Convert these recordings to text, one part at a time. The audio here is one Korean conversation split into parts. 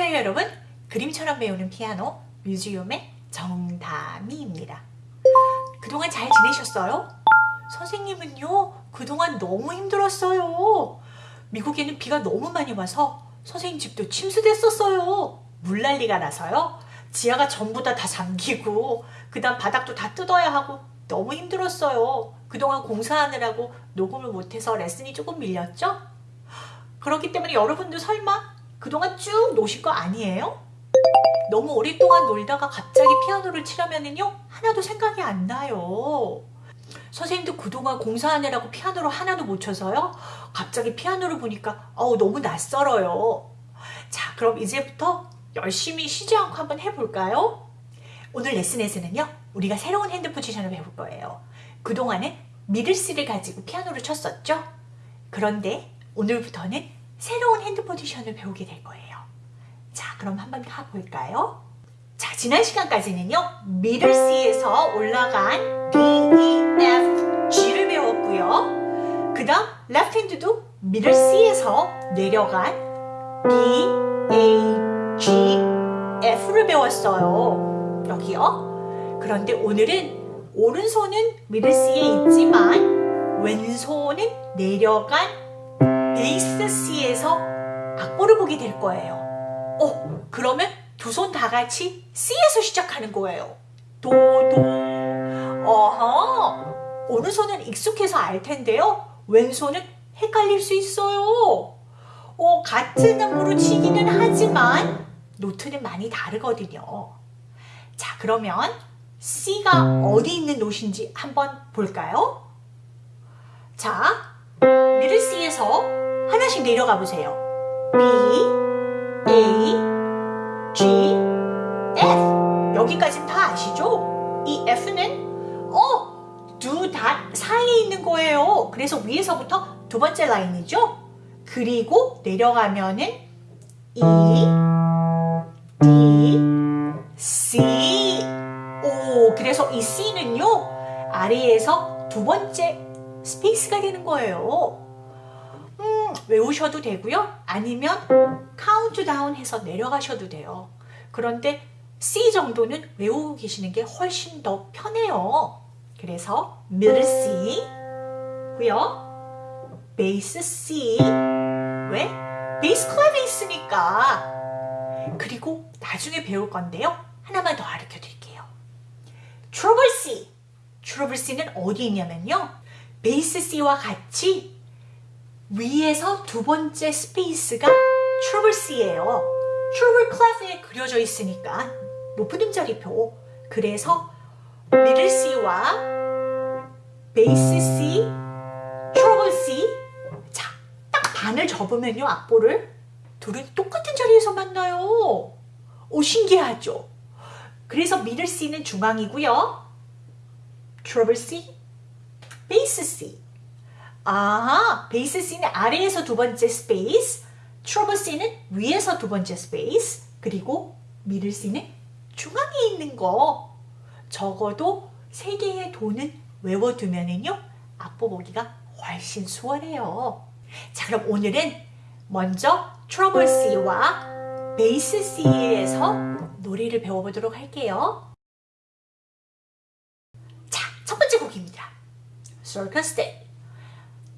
안녕하세요 여러분. 그림처럼 배우는 피아노 뮤지엄의 정다미입니다. 그동안 잘 지내셨어요? 선생님은요 그동안 너무 힘들었어요. 미국에는 비가 너무 많이 와서 선생님 집도 침수됐었어요. 물난리가 나서요. 지하가 전부 다 다 잠기고 그 다음 바닥도 다 뜯어야 하고 너무 힘들었어요. 그동안 공사하느라고 녹음을 못해서 레슨이 조금 밀렸죠? 그렇기 때문에 여러분도 설마 그동안 쭉 노실 거 아니에요? 너무 오랫동안 놀다가 갑자기 피아노를 치려면은요 하나도 생각이 안 나요. 선생님도 그동안 공사하느라고 피아노를 하나도 못 쳐서요? 갑자기 피아노를 보니까 어우 너무 낯설어요. 자 그럼 이제부터 열심히 쉬지 않고 한번 해볼까요? 오늘 레슨에서는요 우리가 새로운 hand position을 배울 거예요. 그동안은 middle C를 가지고 피아노를 쳤었죠? 그런데 오늘부터는 새로운 hand position을 배우게 될 거예요. 자, 그럼 한번 가볼까요? 자, 지난 시간까지는요. middle C에서 올라간 D, E, F, G를 배웠고요. 그 다음 레프트 핸드도 미들 C에서 내려간 B, A, G, F를 배웠어요. 여기요. 그런데 오늘은 오른손은 middle C에 있지만 왼손은 내려간 베이스 C에서 악보를 보게 될 거예요. 어, 그러면 두 손 다 같이 C에서 시작하는 거예요. 도, 도. 어허. 오른손은 익숙해서 알 텐데요. 왼손은 헷갈릴 수 있어요. 어, 같은 음으로 치기는 하지만 노트는 많이 다르거든요. 자, 그러면 C가 어디 있는 노트인지 한번 볼까요? 자, 미들 C에서 하나씩 내려가 보세요. B, A, G, F 여기까지는 다 아시죠? 이 F는 어, 두 닷 사이에 있는 거예요. 그래서 위에서부터 두 번째 라인이죠? 그리고 내려가면은 E, D, C 오, 그래서 이 C는요 아래에서 두 번째 space가 되는 거예요. 외우셔도 되고요. 아니면 카운트다운 해서 내려가셔도 돼요. 그런데 C 정도는 외우고 계시는 게 훨씬 더 편해요. 그래서 middle C 고요. bass C 왜? bass clef에 있으니까 그리고 나중에 배울 건데요. 하나만 더 가르쳐 드릴게요. treble C treble C는 어디 있냐면요. bass C와 같이 위에서 두 번째 space가 treble C예요. treble clef에 그려져 있으니까 높은 음자리표. 그래서 middle C와 bass C, treble C 자, 딱 반을 접으면요, 악보를 둘은 똑같은 자리에서 만나요. 오, 신기하죠? 그래서 middle C는 중앙이고요. treble C, bass C 아, bass C는 아래에서 두 번째 space, treble C는 위에서 두 번째 space, 그리고 middle C는 중앙에 있는 거. 적어도 세 개의 도는 외워두면은요, 악보 보기가 훨씬 수월해요. 자, 그럼 오늘은 먼저 treble C와 bass C에서 노래를 배워보도록 할게요. 자, 첫 번째 곡입니다. Circus Day.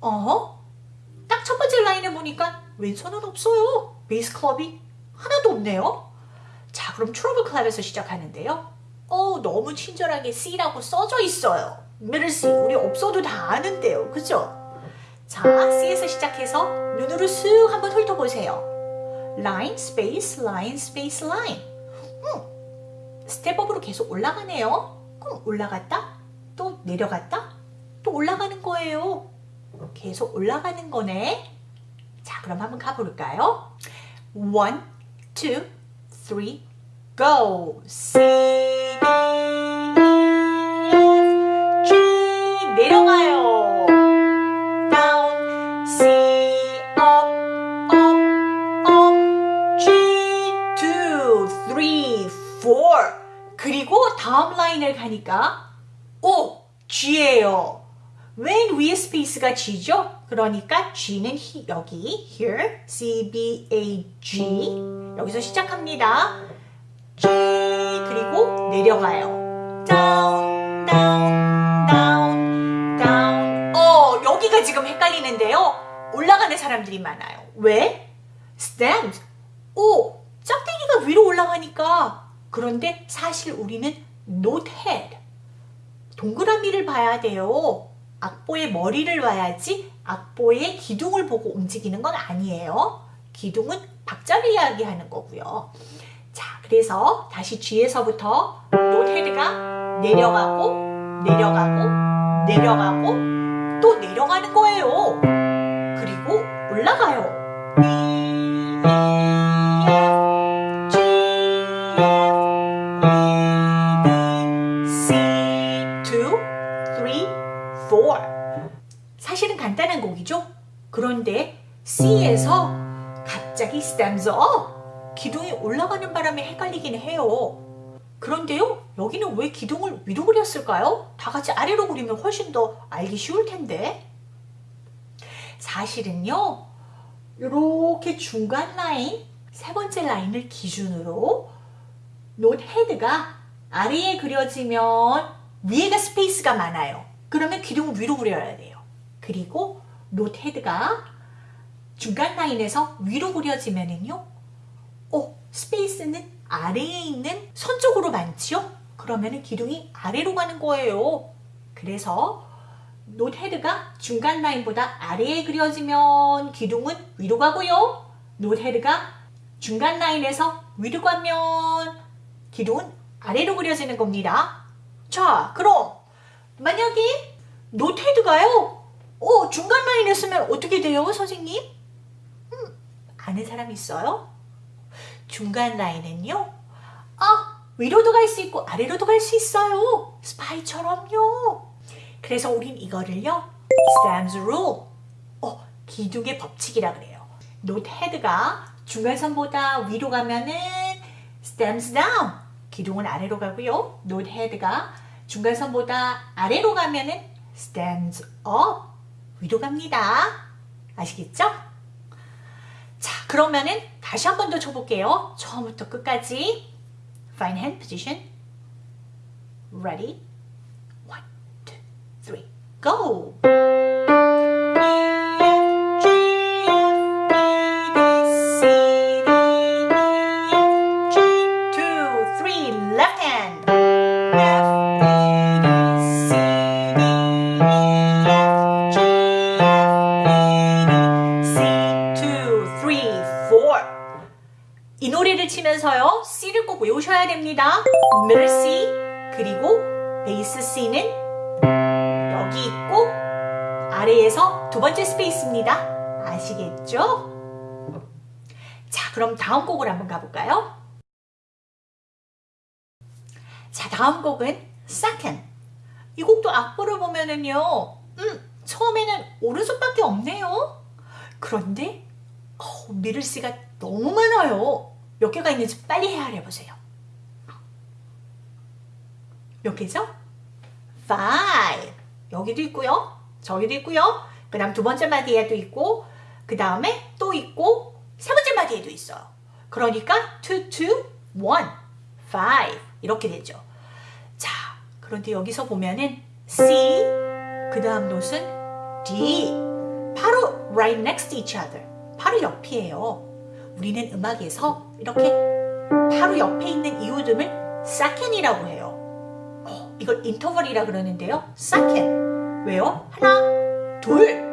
어? 딱첫 번째 라인에 보니까 왼손은 없어요. bass clef이 하나도 없네요. 자, 그럼 treble clef에서 시작하는데요. 어, 너무 친절하게 C라고 써져 있어요. middle C, 우리 없어도 다 아는데요. 그죠? 자, C에서 시작해서 눈으로 쓱 한번 훑어보세요. 라인, space, 라인, space, 라인. 음, step up으로 계속 올라가네요. 그럼 올라갔다, 또 내려갔다, 또 올라가는 거예요. 계속 올라가는 거네. 자, 그럼 한번 가볼까요? One, two, three, go. C, D, F, G. 내려가요. Down, C, up, up, up, G, two, three, four. 그리고 다음 라인을 가니까 오, G예요. 맨 위에 스페이스가 G죠? 그러니까 G는 히, 여기 here, C, B, A, G 여기서 시작합니다. G 그리고 내려가요. down, down, down, down. 어, 여기가 지금 헷갈리는데요. 올라가는 사람들이 많아요. 왜? stems. 오, 짝대기가 위로 올라가니까. 그런데 사실 우리는 not head. 동그라미를 봐야 돼요. 악보의 머리를 봐야지 악보의 기둥을 보고 움직이는 건 아니에요. 기둥은 박자를 이야기하는 거고요. 자, 그래서 다시 G에서부터 not head가 내려가고 내려가고 내려가고 또 내려가는 거예요. 그리고 올라가요. Stems up. 기둥이 올라가는 바람에 헷갈리긴 해요. 그런데요, 여기는 왜 기둥을 위로 그렸을까요? 다 같이 아래로 그리면 훨씬 더 알기 쉬울 텐데. 사실은요, 이렇게 중간 라인, 세 번째 라인을 기준으로 note head가 아래에 그려지면 위에가 space가 많아요. 그러면 기둥을 위로 그려야 돼요. 그리고 note head가 중간 라인에서 위로 그려지면은요, 어, space는 아래에 있는 선 쪽으로 많지요? 그러면은 기둥이 아래로 가는 거예요. 그래서 note head가 중간 라인보다 아래에 그려지면 기둥은 위로 가고요. note head가 중간 라인에서 위로 가면 기둥은 아래로 그려지는 겁니다. 자, 그럼 만약에 note head가요. 어, 중간 라인에 쓰면 어떻게 돼요, 선생님? 음, 아는 사람 있어요? 중간 라인은요. 아, 위로도 갈 수 있고 아래로도 갈 수 있어요. 스파이처럼요. 그래서 우린 이거를요. Stem's Rule. 어, 기둥의 법칙이라 그래요. note head가 중간선보다 위로 가면은 stems down. 기둥은 아래로 가고요. note head가 중간선보다 아래로 가면은 stems up. 위로 갑니다. 아시겠죠? 자, 그러면은 다시 한 번 더 쳐볼게요. 처음부터 끝까지. Find hand position. Ready? One, two, three, go! 됩니다 middle C 그리고 베이스 C는 여기 있고 아래에서 두 번째 스페이스입니다 아시겠죠? 자 그럼 다음 곡을 한번 가볼까요? 자 다음 곡은 second 이 곡도 악보를 보면은요 음 처음에는 오른손밖에 없네요 그런데 어, 미를 씨가 너무 많아요. 몇 개가 있는지 빨리 헤아려 보세요. 몇 개죠? five. 여기도 있고요. 저기도 있고요. 그 다음 두 번째 마디에도 있고 그 다음에 또 있고 세 번째 마디에도 있어요. 그러니까 two, two, one, five 이렇게 되죠. 자, 그런데 여기서 보면은 C 그 다음 노트는 D 바로 right next to each other 바로 옆이에요. 우리는 음악에서 이렇게 바로 옆에 있는 이웃음을 second이라고 해요. 어, 이걸 인터벌이라 그러는데요. second. 왜요? 하나, 둘.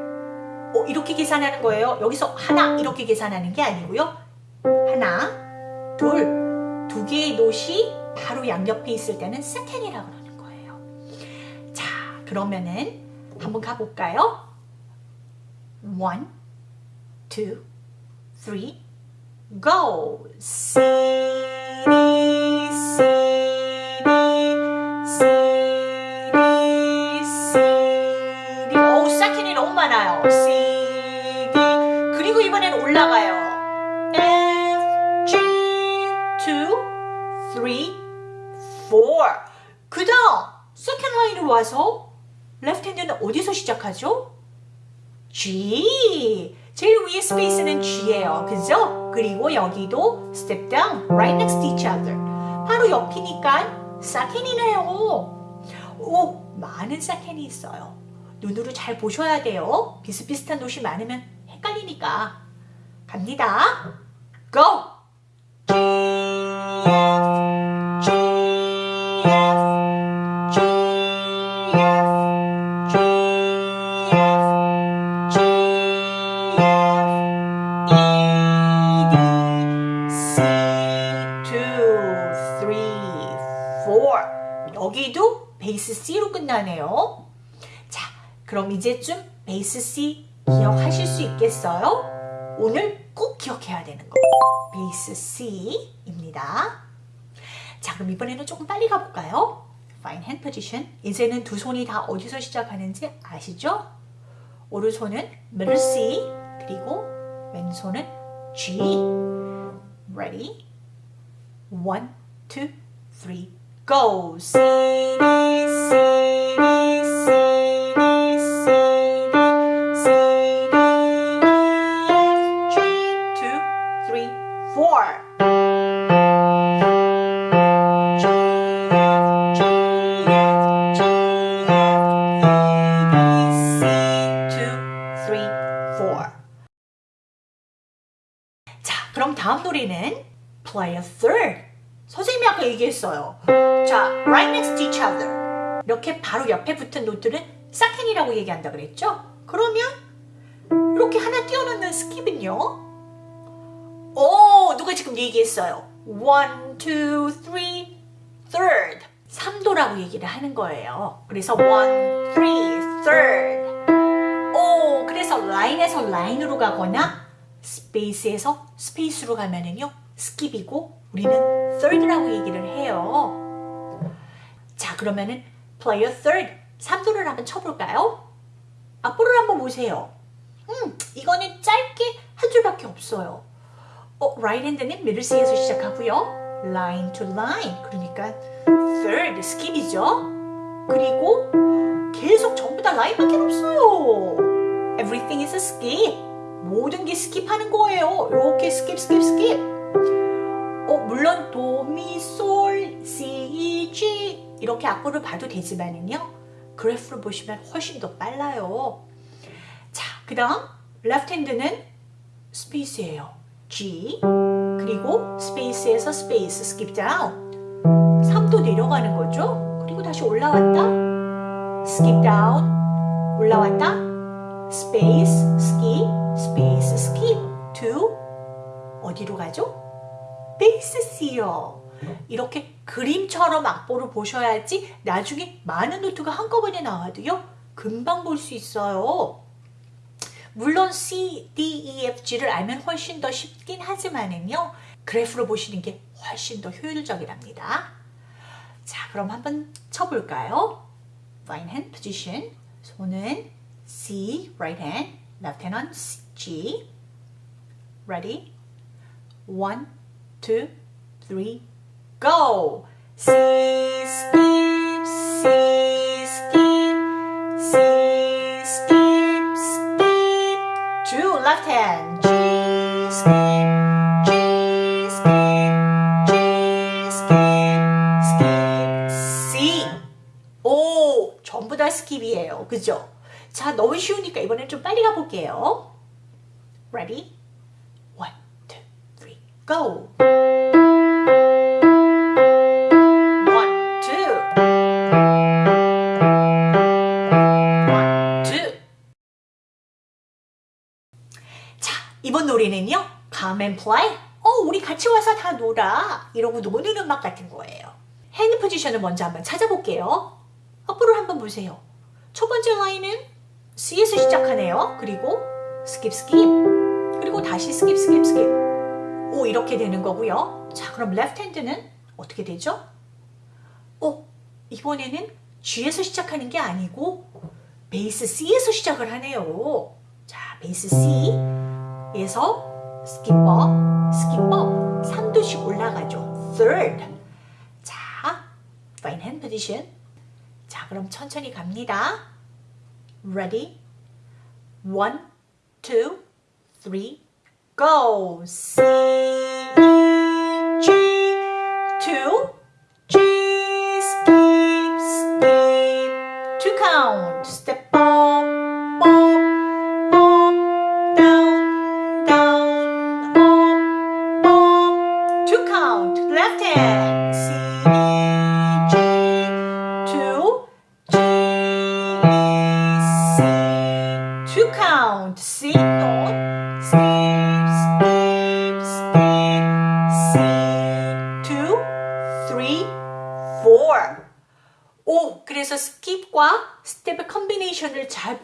어, 이렇게 계산하는 거예요. 여기서 하나 이렇게 계산하는 게 아니고요. 하나, 둘. 두 개의 노시 바로 양옆에 있을 때는 second이라고 그러는 거예요. 자, 그러면은 한번 가볼까요? one, two, three, go. C, 많은 사켄이 있어요. 눈으로 잘 보셔야 돼요. 비슷비슷한 노시 많으면 헷갈리니까. 갑니다. Go! 그럼 이제쯤 베이스 C 기억하실 수 있겠어요? 오늘 꼭 기억해야 되는 거. 베이스 C입니다. 자, 그럼 이번에는 조금 빨리 가볼까요? Fine hand position. 이제는 두 손이 다 어디서 시작하는지 아시죠? 오른손은 middle C, 그리고 왼손은 G. Ready? One, go! C, D, C, 얘기했어요. 자, right next to each other. 이렇게 바로 옆에 붙은 노트는 second라고 얘기한다 그랬죠? 그러면 이렇게 하나 띄워놓는 skip은요? 오, 누가 지금 얘기했어요. One, two, three, third. 3도라고 얘기를 하는 거예요. 그래서 one, three, third. 오, 그래서 라인에서 라인으로 가거나 space에서 space로 가면은요 skip이고 우리는 third라고 얘기를 해요. 자 그러면은 play a third 3도를 한번 쳐볼까요? 앞으로 한번 보세요. 음 이거는 짧게 한 줄밖에 없어요. 어, right hand는 middle C에서 시작하고요. line to line 그러니까 third skip이죠. 그리고 계속 전부 다 라인밖에 없어요. Everything is a skip. 모든 게 skip하는 거예요. 이렇게 skip, skip, skip. 어, 물론 도, 미, 솔, 시, 이, 지 이렇게 악보를 봐도 되지만은요. 그래프를 보시면 훨씬 더 빨라요. 자, 그 다음 left hand는 space예요. G 그리고 space에서 space skip down 3도 내려가는 거죠. 그리고 다시 올라왔다 skip down 올라왔다 space skip space skip to 어디로 가죠? 베이스 C요. 이렇게 그림처럼 악보를 보셔야지 나중에 많은 노트가 한꺼번에 나와도요 금방 볼 수 있어요. 물론 C, D, E, F, G를 알면 훨씬 더 쉽긴 하지만은요 그래프로 보시는 게 훨씬 더 효율적이랍니다. 자 그럼 한번 쳐볼까요? Right hand position 손은 C, right hand, left hand on G. Ready? One, two, three, go! C, skip, C, skip, C, skip, skip. Two, left hand. G, skip, G, skip, G, skip, skip, C. 오, 전부 다 스킵이에요. 그죠? 자, 너무 쉬우니까 이번엔 좀 빨리 가볼게요. Ready? 이러고 노는 음악 같은 거예요. hand position을 먼저 한번 찾아볼게요. 앞으로 한번 보세요. 첫 번째 라인은 C에서 시작하네요. 그리고 skip skip 그리고 다시 skip skip skip 오 이렇게 되는 거고요. 자 그럼 left hand는 어떻게 되죠? 어 이번에는 G에서 시작하는 게 아니고 bass C에서 시작을 하네요. 자 베이스 C에서 스킵업 스킵업 3도씩 올라가죠. Third 자 fine hand position 자 그럼 천천히 갑니다. Ready? One, two, three, go. C,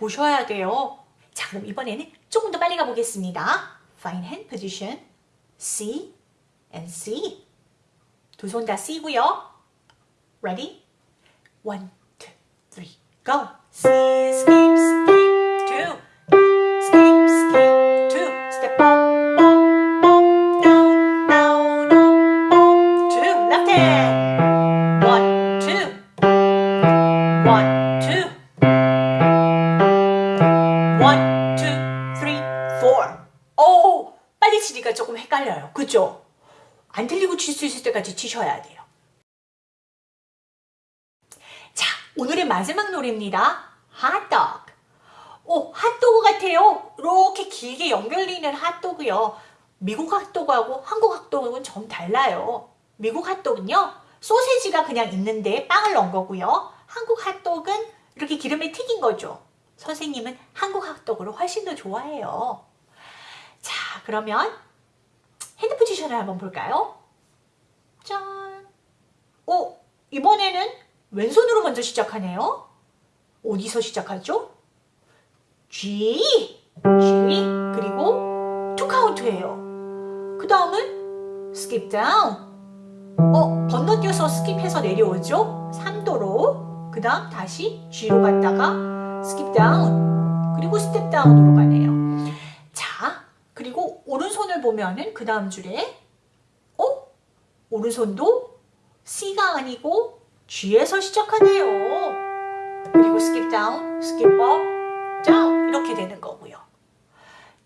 보셔야 돼요. 자, 그럼 이번에는 조금 더 빨리 가보겠습니다. Fine hand position, C and C. 두 손 다 C고요. Ready? One, two, three, go. C, skip, skip, 있을 때까지 치셔야 돼요. 자, 오늘의 마지막 노래입니다. 핫도그. 오, 핫도그 같아요. 이렇게 길게 연결되는 핫도그요. 미국 핫도그하고 한국 핫도그는 좀 달라요. 미국 핫도그는요, 소세지가 그냥 있는데 빵을 넣은 거고요. 한국 핫도그는 이렇게 기름에 튀긴 거죠. 선생님은 한국 핫도그를 훨씬 더 좋아해요. 자, 그러면 hand position을 한번 볼까요? 짠. 오, 이번에는 왼손으로 먼저 시작하네요. 어디서 시작하죠? G, G, 그리고 two count예요. 그 다음은 skip down. 어, 건너뛰어서 skip해서 내려오죠? 3도로. 그 다음 다시 G로 갔다가 skip down. 그리고 step down으로 가네요. 자, 그리고 오른손을 보면은 그 다음 줄에 어? 오른손도 C가 아니고 G에서 시작하네요. 그리고 skip down, skip 이렇게 되는 거고요.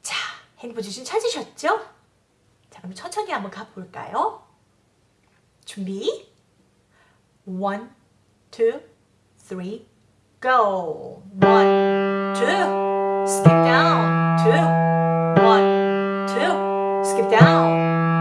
자, 핸드 포지션 찾으셨죠? 자, 그럼 천천히 한번 가볼까요? 준비. One, two, three, go. One, two, skip down, two, one, two, skip down,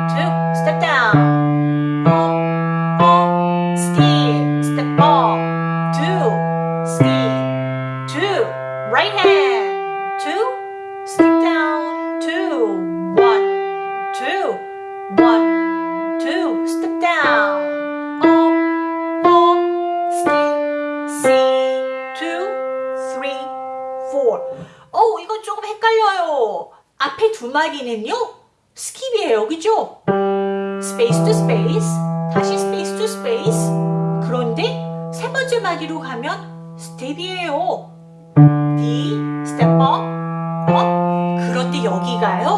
여기가요,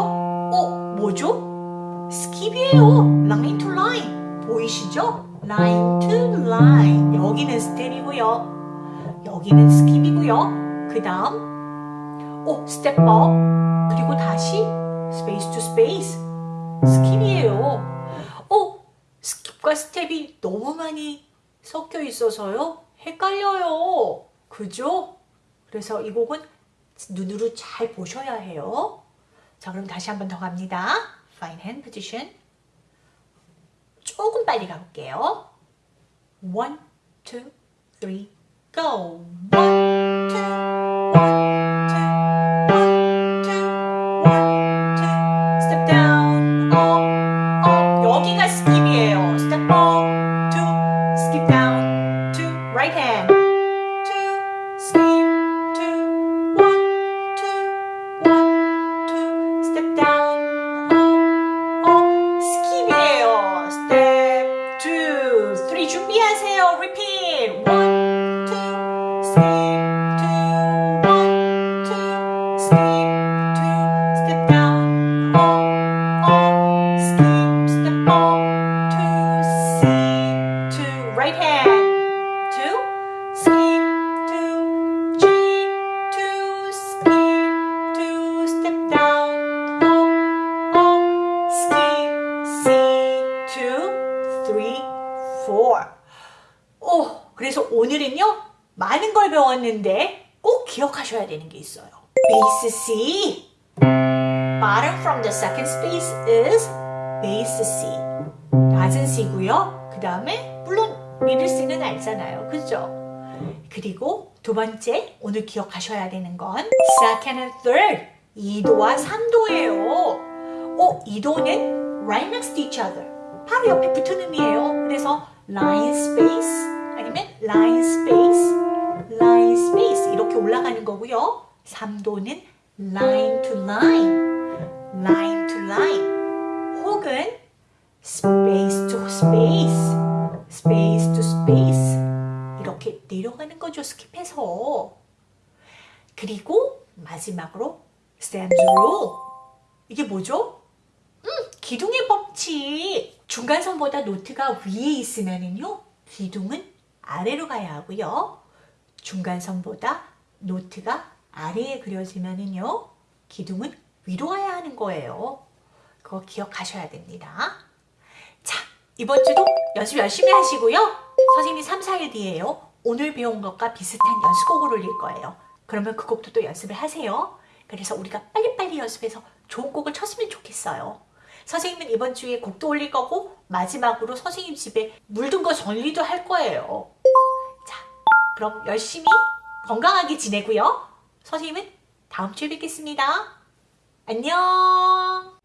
어, 뭐죠? skip이에요. line to line. 보이시죠? line to line. 여기는 step이고요. 여기는 skip이고요. 그 다음, 오, step up. 그리고 다시 space to space. skip이에요. 오, skip과 step이 너무 많이 섞여 있어서요. 헷갈려요. 그죠? 그래서 이 곡은 눈으로 잘 보셔야 해요. 자, 그럼 다시 한 번 더 갑니다. Fine hand position. 조금 빨리 가볼게요. One, two, three, go. 배웠는데 꼭 기억하셔야 되는 게 있어요. 베이스 C. Bottom from the second space is 베이스 C. 낮은 C고요. 그 다음에 물론 미들 C는 알잖아요. 그죠? 그리고 두 번째 오늘 기억하셔야 되는 건 second and third 2도와 3도예요. 어, 2도는 right next to each other. 바로 옆에 붙은 음이에요. 그래서 line space 아니면 line space, 이렇게 올라가는 거고요. 3도는 line to line, line to line 혹은 space to space, space to space 이렇게 내려가는 거죠. 스킵해서. 그리고 마지막으로 Sam's rule. 이게 뭐죠? 음, 기둥의 법칙. 중간선보다 노트가 위에 있으면은요, 기둥은 아래로 가야 하고요. 중간선보다 노트가 아래에 그려지면은요, 기둥은 위로 가야 하는 거예요. 그거 기억하셔야 됩니다. 자, 이번 주도 연습 열심히 하시고요. 선생님이 3, 4일 뒤에요. 오늘 배운 것과 비슷한 연습곡을 올릴 거예요. 그러면 그 곡도 또 연습을 하세요. 그래서 우리가 빨리빨리 연습해서 좋은 곡을 쳤으면 좋겠어요. 선생님은 이번 주에 곡도 올릴 거고 마지막으로 선생님 집에 물든 거 정리도 할 거예요. 자, 그럼 열심히 건강하게 지내고요. 선생님은 다음 주에 뵙겠습니다. 안녕!